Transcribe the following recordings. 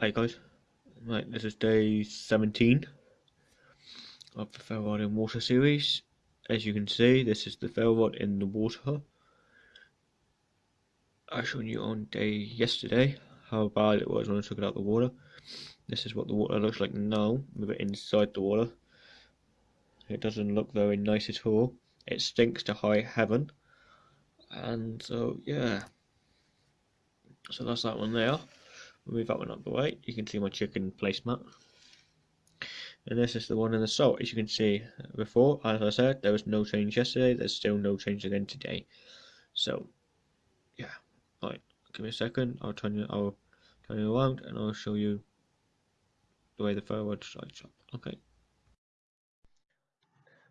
Hey guys, right, this is day 17 of the ferro rod in water series. As you can see, this is the ferro rod in the water. I showed you on day yesterday how bad it was when I took it out of the water. This is what the water looks like now, with it inside the water. It doesn't look very nice at all. It stinks to high heaven. And so, yeah. So that's that one there move that one up the way you can see my chicken placemat. And this is the one in the salt. As you can see before as I said there was no change yesterday. There's still no change again today. So yeah. Right. Give me a second. I'll turn you I'll turn you around and I'll show you the way the forward slides up. Okay.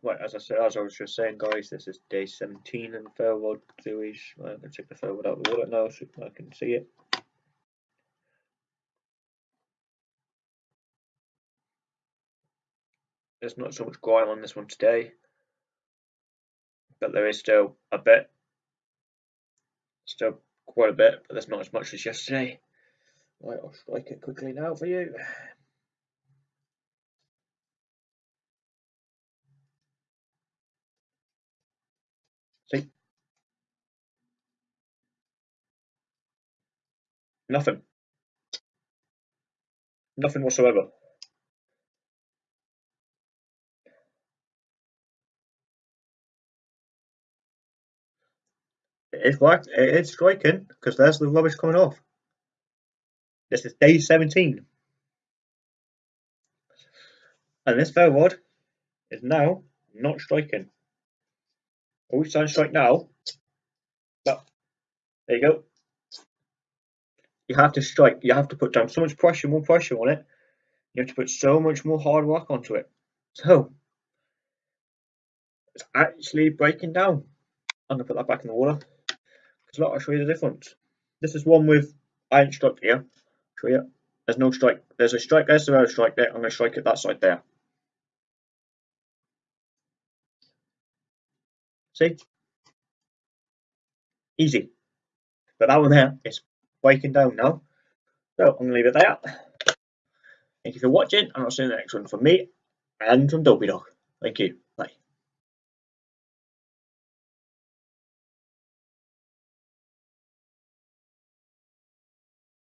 Right, as I said, as I was just saying, guys, this is day 17 in ferro rod series. I'm going to take the ferro rod out of the water now so I can see it. There's not so much grime on this one today, but there is still a bit. Still quite a bit, but there's not as much as yesterday. Right, I'll strike it quickly now for you. See? Nothing. Nothing whatsoever. It's right. It's striking because there's the rubbish coming off. This is day 17. And this ferro rod is now not striking. Are we starting to strike now? Well, there you go. You have to strike. You have to put down so much pressure, more pressure on it. You have to put so much more hard work onto it. So, it's actually breaking down. I'm to put that back in the water. Look, I'll show you the difference. This is one with iron strike here. Show you. There's no strike. There's a strike there's a strike there. I'm going to strike it that side there. See? Easy. But that one there is breaking down now. So I'm going to leave it there. Thank you for watching, and I'll see you in the next one from me and from Dopey Dog. Thank you.